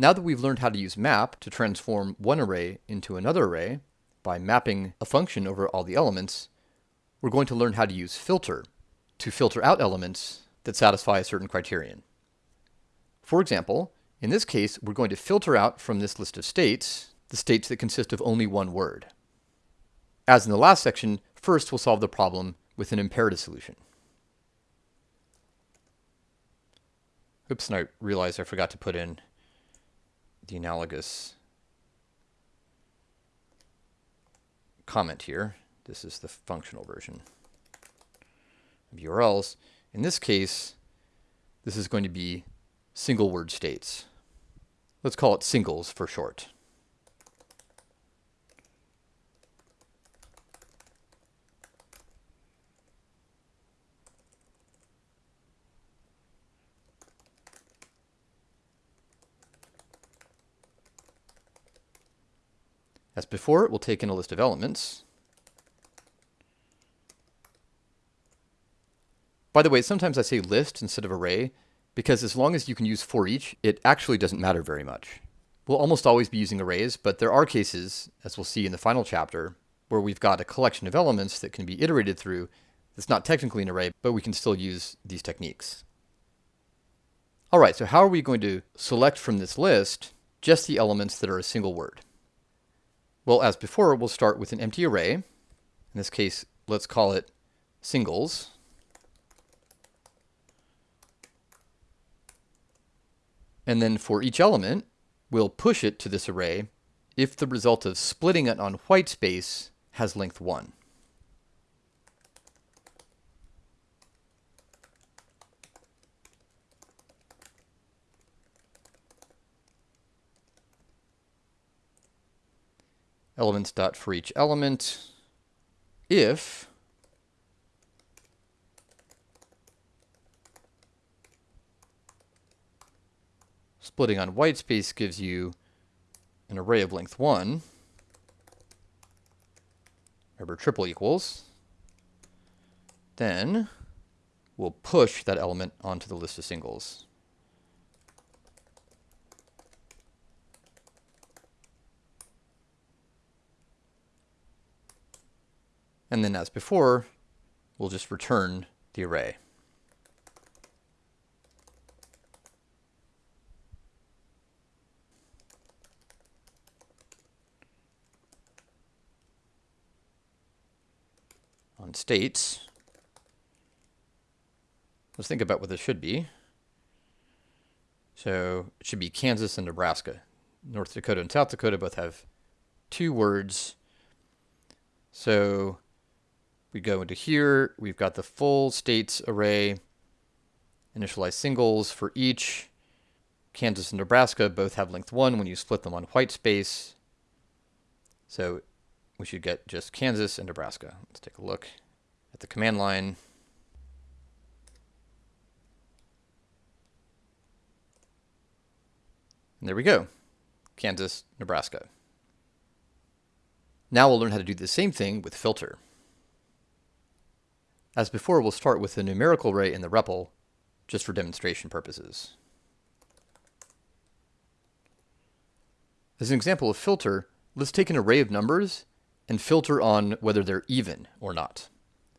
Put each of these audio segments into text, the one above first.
Now that we've learned how to use map to transform one array into another array by mapping a function over all the elements, we're going to learn how to use filter to filter out elements that satisfy a certain criterion. For example, in this case, we're going to filter out from this list of states the states that consist of only one word. As in the last section, first we'll solve the problem with an imperative solution. Oops, and I realized I forgot to put in the analogous comment here. This is the functional version of URLs. In this case, this is going to be single word states. Let's call it singles for short. As before, we'll take in a list of elements. By the way, sometimes I say list instead of array, because as long as you can use for each, it actually doesn't matter very much. We'll almost always be using arrays, but there are cases, as we'll see in the final chapter, where we've got a collection of elements that can be iterated through that's not technically an array, but we can still use these techniques. All right, so how are we going to select from this list just the elements that are a single word? Well, as before, we'll start with an empty array. In this case, let's call it singles. And then for each element, we'll push it to this array if the result of splitting it on white space has length 1. Elements dot for each element. If splitting on white space gives you an array of length 1 remember triple equals then we'll push that element onto the list of singles And then as before, we'll just return the array. On states, let's think about what this should be. So it should be Kansas and Nebraska. North Dakota and South Dakota both have two words. So we go into here, we've got the full states array, initialize singles for each. Kansas and Nebraska both have length 1 when you split them on white space. So we should get just Kansas and Nebraska. Let's take a look at the command line. And there we go, Kansas, Nebraska. Now we'll learn how to do the same thing with filter. As before, we'll start with the numerical array in the REPL, just for demonstration purposes. As an example of filter, let's take an array of numbers and filter on whether they're even or not.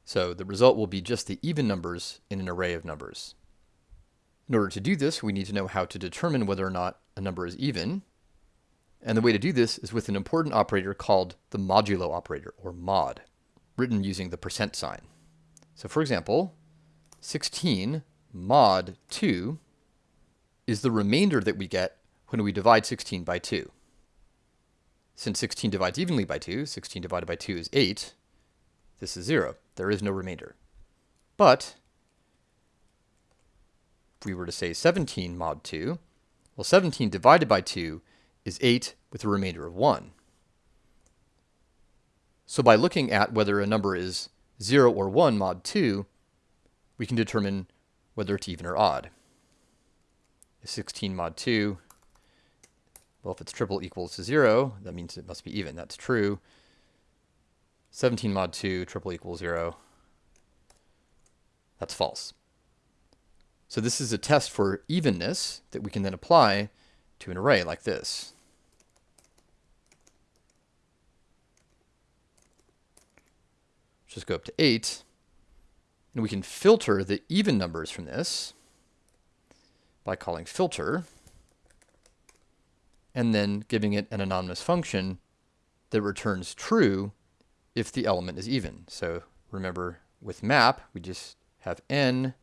So the result will be just the even numbers in an array of numbers. In order to do this, we need to know how to determine whether or not a number is even. And the way to do this is with an important operator called the modulo operator, or mod, written using the percent sign. So for example, 16 mod 2 is the remainder that we get when we divide 16 by 2. Since 16 divides evenly by 2, 16 divided by 2 is 8, this is 0. There is no remainder. But if we were to say 17 mod 2, well 17 divided by 2 is 8 with a remainder of 1. So by looking at whether a number is 0 or 1 mod 2, we can determine whether it's even or odd. 16 mod 2, well, if it's triple equals to 0, that means it must be even. That's true. 17 mod 2, triple equals 0, that's false. So this is a test for evenness that we can then apply to an array like this. Just go up to 8. And we can filter the even numbers from this by calling filter and then giving it an anonymous function that returns true if the element is even. So remember with map, we just have n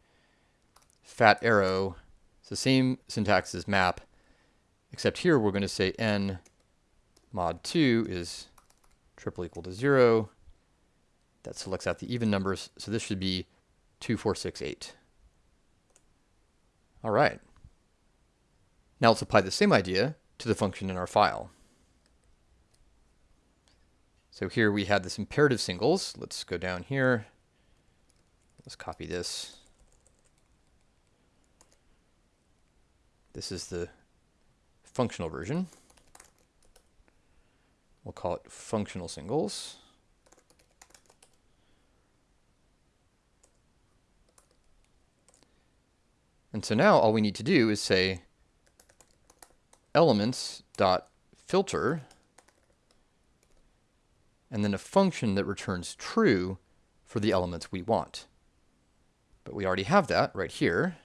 fat arrow. It's the same syntax as map, except here we're going to say n mod 2 is triple equal to 0 that selects out the even numbers. So this should be 2468. All right. Now let's apply the same idea to the function in our file. So here we had this imperative singles. Let's go down here. Let's copy this. This is the functional version. We'll call it functional singles. And so now all we need to do is say elements dot filter and then a function that returns true for the elements we want. But we already have that right here.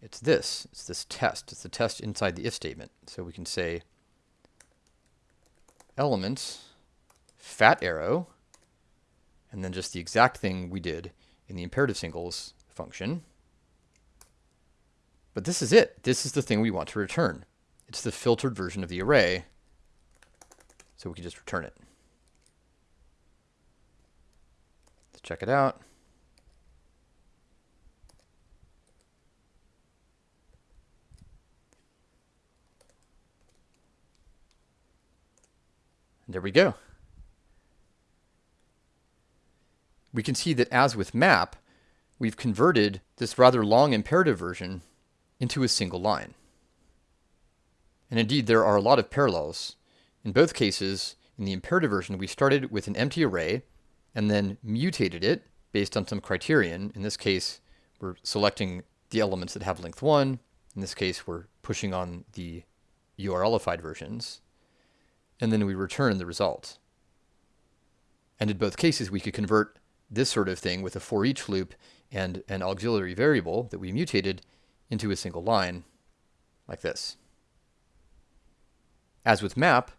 It's this. It's this test. It's the test inside the if statement. So we can say elements fat arrow and then just the exact thing we did in the imperative singles function. But this is it. This is the thing we want to return. It's the filtered version of the array, so we can just return it. Let's check it out. there we go. We can see that as with map, we've converted this rather long imperative version into a single line. And indeed, there are a lot of parallels. In both cases, in the imperative version, we started with an empty array and then mutated it based on some criterion. In this case, we're selecting the elements that have length 1. In this case, we're pushing on the URLified versions. And then we return the result. And in both cases, we could convert this sort of thing with a for each loop and an auxiliary variable that we mutated into a single line like this. As with map,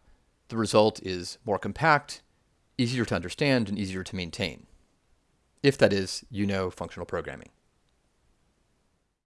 the result is more compact, easier to understand, and easier to maintain. If that is, you know functional programming.